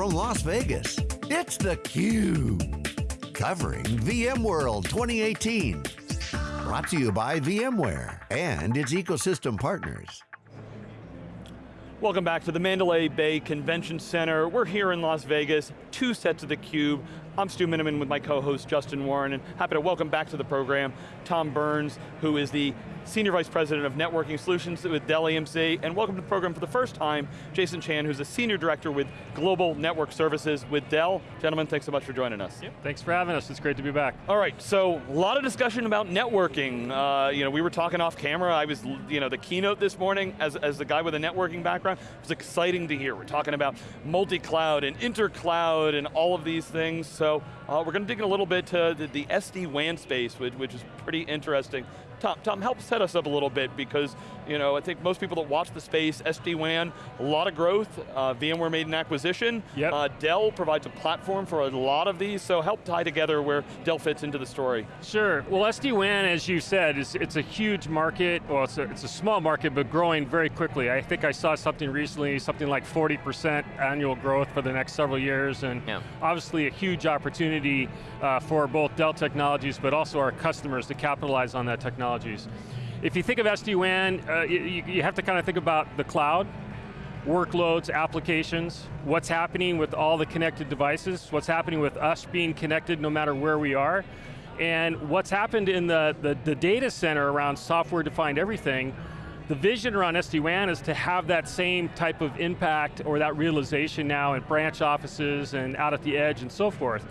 from Las Vegas, it's theCUBE. Covering VMworld 2018. Brought to you by VMware and its ecosystem partners. Welcome back to the Mandalay Bay Convention Center. We're here in Las Vegas, two sets of theCUBE. I'm Stu Miniman with my co-host Justin Warren, and happy to welcome back to the program Tom Burns, who is the Senior Vice President of Networking Solutions with Dell EMC, and welcome to the program for the first time, Jason Chan, who's a Senior Director with Global Network Services with Dell. Gentlemen, thanks so much for joining us. Yep, thanks for having us, it's great to be back. All right, so a lot of discussion about networking. Uh, you know, we were talking off camera, I was, you know, the keynote this morning as, as the guy with a networking background, it was exciting to hear. We're talking about multi-cloud and inter-cloud and all of these things, so uh, we're going to dig in a little bit to the, the SD-WAN space, which, which is pretty interesting. Tom, Tom, help set us up a little bit because you know I think most people that watch the space, SD-WAN, a lot of growth. Uh, VMware made an acquisition. Yep. Uh, Dell provides a platform for a lot of these, so help tie together where Dell fits into the story. Sure. Well, SD-WAN, as you said, is it's a huge market. Well, it's a, it's a small market, but growing very quickly. I think I saw something recently, something like 40% annual growth for the next several years, and yeah. obviously a huge opportunity uh, for both Dell Technologies, but also our customers to capitalize on that technology technologies. If you think of SD-WAN, uh, you, you have to kind of think about the cloud, workloads, applications, what's happening with all the connected devices, what's happening with us being connected no matter where we are, and what's happened in the, the, the data center around software-defined everything, the vision around SD-WAN is to have that same type of impact or that realization now in branch offices and out at the edge and so forth.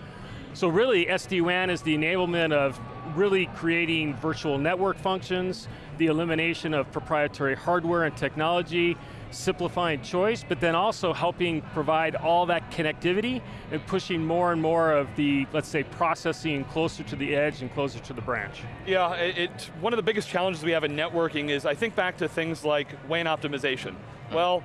So really, SD-WAN is the enablement of really creating virtual network functions, the elimination of proprietary hardware and technology, simplifying choice, but then also helping provide all that connectivity and pushing more and more of the, let's say, processing closer to the edge and closer to the branch. Yeah, it, one of the biggest challenges we have in networking is, I think back to things like WAN optimization. Mm. Well,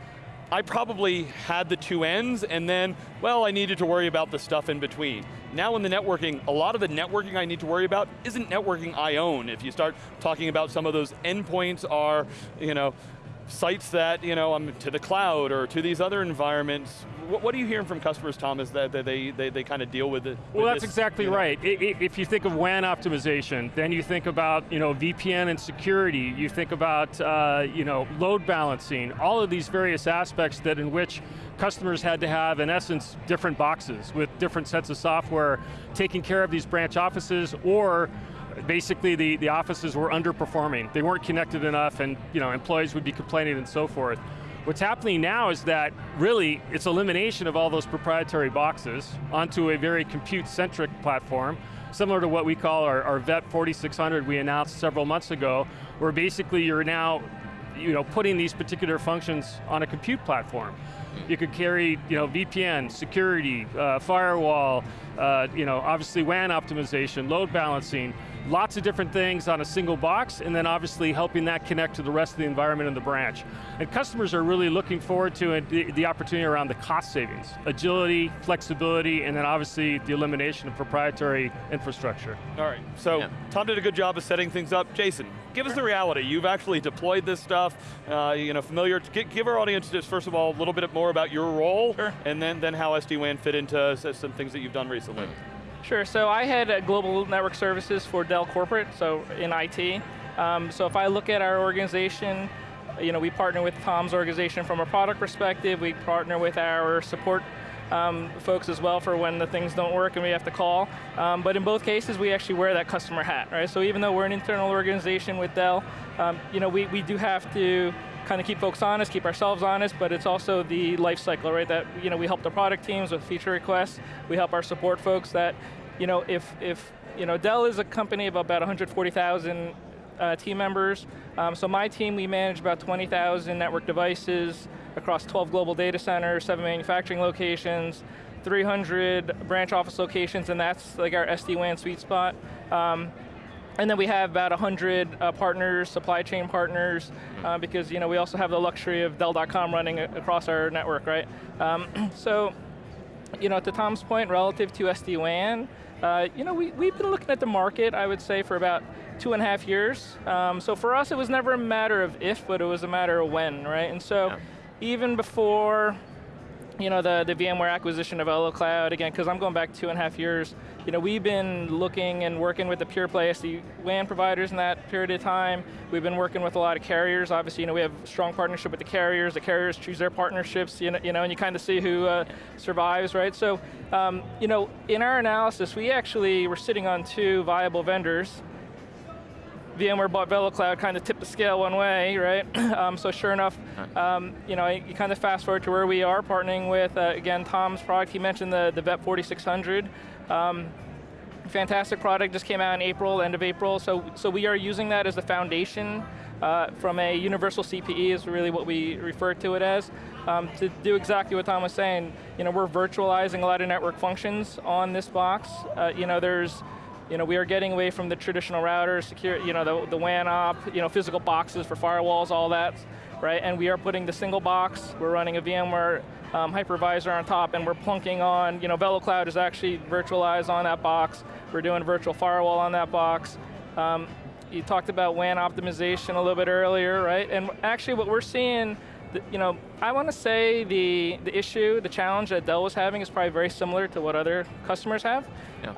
I probably had the two ends and then, well, I needed to worry about the stuff in between. Now in the networking, a lot of the networking I need to worry about isn't networking I own. If you start talking about some of those endpoints are, you know, sites that, you know, I'm to the cloud or to these other environments, what, what are you hearing from customers, Thomas, that, that they, they, they kind of deal with it? Well, with that's this, exactly you know? right. if you think of WAN optimization, then you think about, you know, VPN and security, you think about, uh, you know, load balancing, all of these various aspects that in which customers had to have, in essence, different boxes with different sets of software taking care of these branch offices or basically the, the offices were underperforming. They weren't connected enough and you know, employees would be complaining and so forth. What's happening now is that really it's elimination of all those proprietary boxes onto a very compute-centric platform, similar to what we call our, our VEP 4600 we announced several months ago, where basically you're now you know, putting these particular functions on a compute platform. You could carry you know, VPN, security, uh, firewall, uh, you know, obviously WAN optimization, load balancing, lots of different things on a single box, and then obviously helping that connect to the rest of the environment in the branch. And customers are really looking forward to the, the opportunity around the cost savings, agility, flexibility, and then obviously the elimination of proprietary infrastructure. All right, so yeah. Tom did a good job of setting things up. Jason, give us the reality. You've actually deployed this stuff, uh, you know, familiar, give our audience just first of all a little bit more about your role, sure. and then, then how SD-WAN fit into some things that you've done recently. Sure, so I had global network services for Dell Corporate, so in IT. Um, so if I look at our organization, you know, we partner with Tom's organization from a product perspective, we partner with our support um, folks as well for when the things don't work and we have to call. Um, but in both cases, we actually wear that customer hat, right? So even though we're an internal organization with Dell, um, you know, we, we do have to kind of keep folks honest, keep ourselves honest, but it's also the life cycle, right? That you know, we help the product teams with feature requests, we help our support folks that, you know, if, if you know, Dell is a company of about 140,000 uh, team members. Um, so my team, we manage about 20,000 network devices across 12 global data centers, seven manufacturing locations, 300 branch office locations, and that's like our SD-WAN sweet spot. Um, and then we have about 100 uh, partners, supply chain partners, uh, because you know we also have the luxury of Dell.com running across our network, right? Um, so, you know, to Tom's point, relative to SD-WAN, uh, you know, we, we've been looking at the market, I would say, for about two and a half years. Um, so for us, it was never a matter of if, but it was a matter of when, right? And so, yeah. even before you know, the, the VMware acquisition of VeloCloud, again, because I'm going back two and a half years, you know, we've been looking and working with the pure play SD-WAN providers in that period of time. We've been working with a lot of carriers. Obviously, you know, we have strong partnership with the carriers. The carriers choose their partnerships, you know, you know and you kind of see who uh, survives, right? So, um, you know, in our analysis, we actually were sitting on two viable vendors VMware bought VeloCloud, kind of tipped the scale one way, right? um, so sure enough, um, you know, you kind of fast forward to where we are, partnering with, uh, again, Tom's product, he mentioned the, the VEP 4600. Um, fantastic product, just came out in April, end of April, so, so we are using that as the foundation uh, from a universal CPE is really what we refer to it as. Um, to do exactly what Tom was saying, you know, we're virtualizing a lot of network functions on this box. Uh, you know, there's you know, we are getting away from the traditional routers, secure, you know, the, the WAN op, you know, physical boxes for firewalls, all that, right? And we are putting the single box, we're running a VMware um, hypervisor on top, and we're plunking on, you know, VeloCloud is actually virtualized on that box. We're doing virtual firewall on that box. Um, you talked about WAN optimization a little bit earlier, right? And actually what we're seeing, you know, I want to say the, the issue, the challenge that Dell was having is probably very similar to what other customers have. Yeah.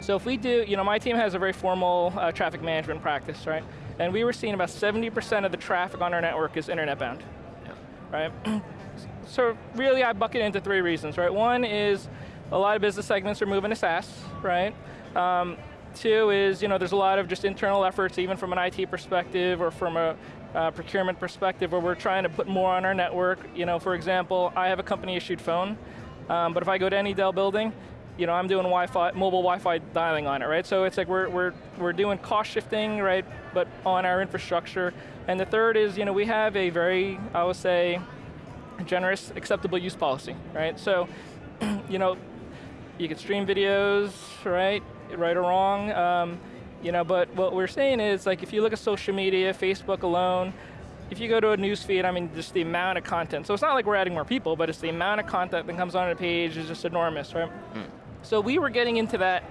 So if we do, you know, my team has a very formal uh, traffic management practice, right? And we were seeing about 70% of the traffic on our network is internet bound, yeah. right? so really I bucket into three reasons, right? One is a lot of business segments are moving to SaaS, right? Um, two is, you know, there's a lot of just internal efforts, even from an IT perspective or from a uh, procurement perspective, where we're trying to put more on our network. You know, for example, I have a company issued phone, um, but if I go to any Dell building, you know, I'm doing Wi-Fi, mobile Wi-Fi dialing on it, right? So it's like we're, we're, we're doing cost shifting, right, but on our infrastructure. And the third is, you know, we have a very, I would say, generous acceptable use policy, right? So, you know, you can stream videos, right, right or wrong, um, you know, but what we're saying is, like, if you look at social media, Facebook alone, if you go to a news feed, I mean, just the amount of content. So it's not like we're adding more people, but it's the amount of content that comes on a page is just enormous, right? Mm. So we were getting into that,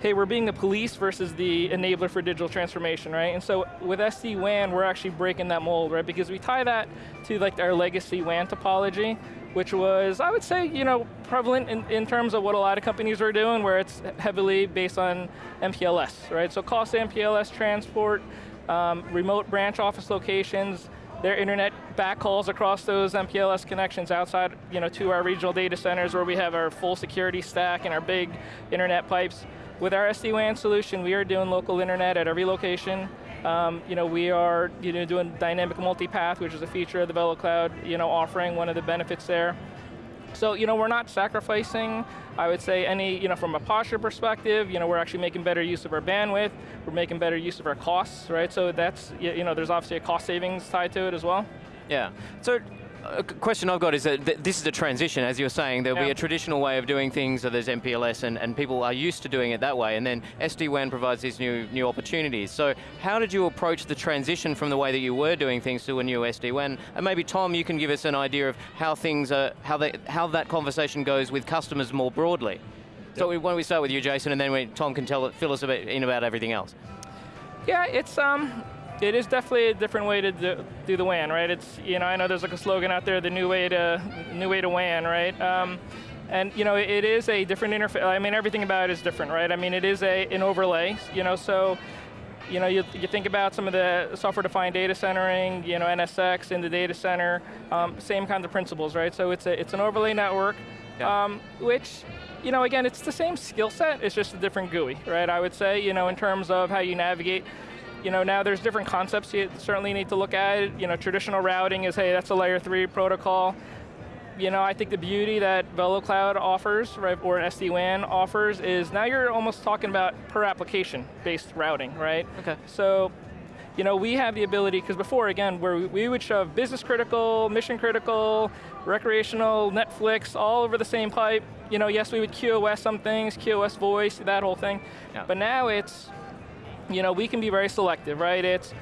hey, we're being the police versus the enabler for digital transformation, right? And so with SD-WAN, we're actually breaking that mold, right? Because we tie that to like our legacy WAN topology, which was, I would say, you know, prevalent in, in terms of what a lot of companies are doing, where it's heavily based on MPLS, right? So cost MPLS transport, um, remote branch office locations, their internet backhauls across those MPLS connections outside you know, to our regional data centers where we have our full security stack and our big internet pipes. With our SD-WAN solution, we are doing local internet at every location. Um, you know, we are you know, doing dynamic multipath, which is a feature of the VeloCloud you know, offering, one of the benefits there. So, you know, we're not sacrificing, I would say, any, you know, from a posture perspective, you know, we're actually making better use of our bandwidth, we're making better use of our costs, right? So that's, you know, there's obviously a cost savings tied to it as well. Yeah, so a question I've got is that this is a transition, as you were saying. There'll yeah. be a traditional way of doing things, so there's MPLS, and, and people are used to doing it that way, and then SD-WAN provides these new, new opportunities. So how did you approach the transition from the way that you were doing things to a new SD-WAN? And maybe Tom, you can give us an idea of how things are, how, they, how that conversation goes with customers more broadly. Yep. So why don't we start with you, Jason, and then we, Tom can tell, fill us a bit in about everything else. Yeah, it's, um, it is definitely a different way to do, do, the WAN, right? It's, you know, I know there's like a slogan out there, the new way to, new way to WAN, right? Um, and you know, it is a different interface. I mean, everything about it is different, right? I mean, it is a, an overlay, you know, so, you know, you, you think about some of the software-defined data centering, you know, NSX in the data center, um, same kinds of principles, right? So it's, a, it's an overlay network, yeah. um, which, you know, again, it's the same skill set, it's just a different GUI, right? I would say, you know, in terms of how you navigate you know, now there's different concepts you certainly need to look at. You know, traditional routing is, hey, that's a layer three protocol. You know, I think the beauty that VeloCloud offers, right, or SD-WAN offers, is now you're almost talking about per application based routing, right? Okay. So, you know, we have the ability, because before, again, where we would shove business critical, mission critical, recreational, Netflix, all over the same pipe. You know, yes, we would QoS some things, QoS voice, that whole thing. Yeah. But now it's, you know, we can be very selective, right? It's,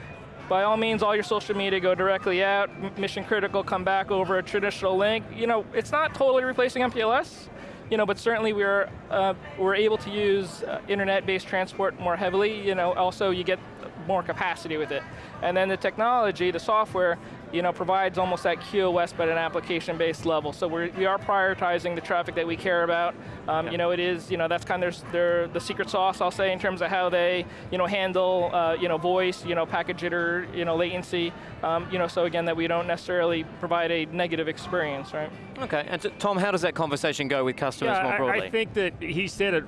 by all means, all your social media go directly out, mission critical, come back over a traditional link. You know, it's not totally replacing MPLS, you know, but certainly we're, uh, we're able to use uh, internet-based transport more heavily. You know, also you get more capacity with it. And then the technology, the software, you know, provides almost that QoS but an application-based level. So we're, we are prioritizing the traffic that we care about. Um, Yeah. You know, it is, you know, that's kind of their, their, the secret sauce, I'll say, in terms of how they, you know, handle, uh, you know, voice, you know, packet jitter, you know, latency. Um, you know, so again, that we don't necessarily provide a negative experience, right? Okay, and t- Tom, how does that conversation go with customers Yeah, more I- broadly? I, think that he said it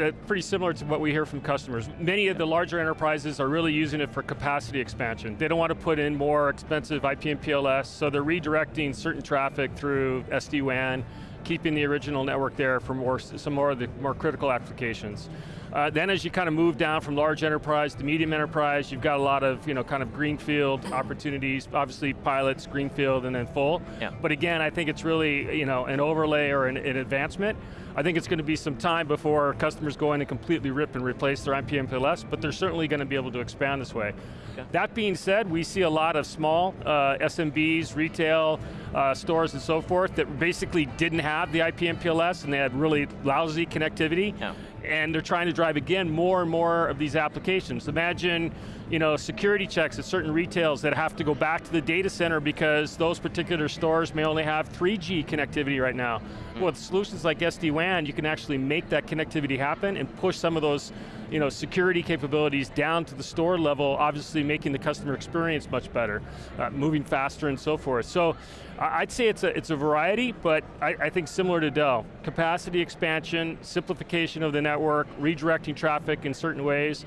uh, pretty similar to what we hear from customers. Many of the larger enterprises are really using it for capacity expansion. They don't want to put in more expensive IP MPLS, so they're redirecting certain traffic through SD-WAN, keeping the original network there for more, some more of the more critical applications. Uh, then as you kind of move down from large enterprise to medium enterprise, you've got a lot of, you know, kind of greenfield opportunities, obviously pilots, greenfield, and then full. Yeah. But again, I think it's really, you know, an overlay or an, an advancement. I think it's going to be some time before customers go in and completely rip and replace their IP MPLS, but they're certainly going to be able to expand this way. Okay. That being said, we see a lot of small uh, SMBs, retail, uh, stores and so forth that basically didn't have the IP MPLS and they had really lousy connectivity. Yeah. And they're trying to drive, again, more and more of these applications. Imagine, you know, security checks at certain retails that have to go back to the data center because those particular stores may only have 3G connectivity right now. With solutions like SD-WAN, you can actually make that connectivity happen and push some of those you know, security capabilities down to the store level, obviously making the customer experience much better, uh, moving faster and so forth. So I'd say it's a, it's a variety, but I, I think similar to Dell. Capacity expansion, simplification of the network, redirecting traffic in certain ways,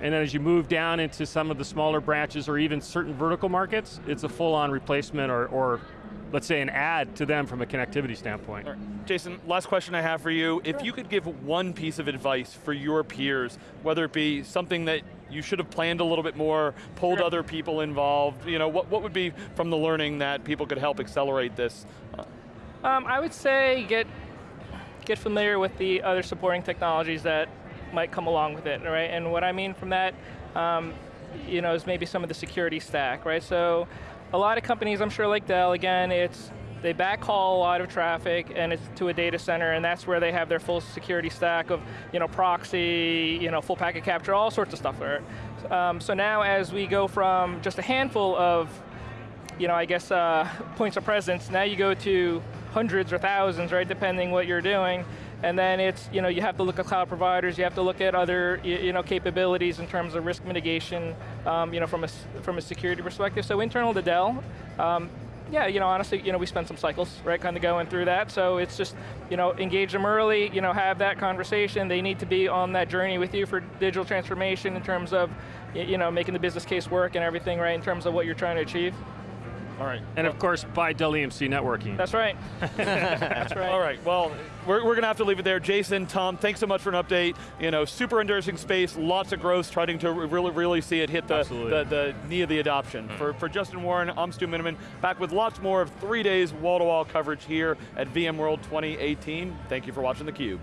and then as you move down into some of the smaller branches or even certain vertical markets, it's a full-on replacement or, or let's say an add to them from a connectivity standpoint. All right. Jason, last question I have for you. If you could give one piece of advice for your peers, whether it be something that you should have planned a little bit more, pulled Sure. other people involved, you know, what, what would be from the learning that people could help accelerate this? Um, I would say get get familiar with the other supporting technologies that might come along with it, right? And what I mean from that, um, you know, is maybe some of the security stack, right? So, a lot of companies, I'm sure, like Dell, again, it's they backhaul a lot of traffic and it's to a data center, and that's where they have their full security stack of, you know, proxy, you know, full packet capture, all sorts of stuff there. Um, so now, as we go from just a handful of you know, I guess uh, points of presence. Now you go to hundreds or thousands, right, depending what you're doing. And then it's, you know, you have to look at cloud providers, you have to look at other, you know, capabilities in terms of risk mitigation, um, you know, from a, from a security perspective. So internal to Dell, um, yeah, you know, honestly, you know, we spent some cycles, right, kind of going through that. So it's just, you know, engage them early, you know, have that conversation. They need to be on that journey with you for digital transformation in terms of, you know, making the business case work and everything, right, in terms of what you're trying to achieve. All right. And of course, buy Dell EMC networking. That's right. That's right. All right, well, we're, we're going to have to leave it there. Jason, Tom, thanks so much for an update. You know, super interesting space, lots of growth, trying to really, really see it hit the, the, the knee of the adoption. Hmm. For, for Justin Warren, I'm Stu Miniman, back with lots more of three days wall-to-wall coverage here at VMworld 2018. Thank you for watching theCUBE.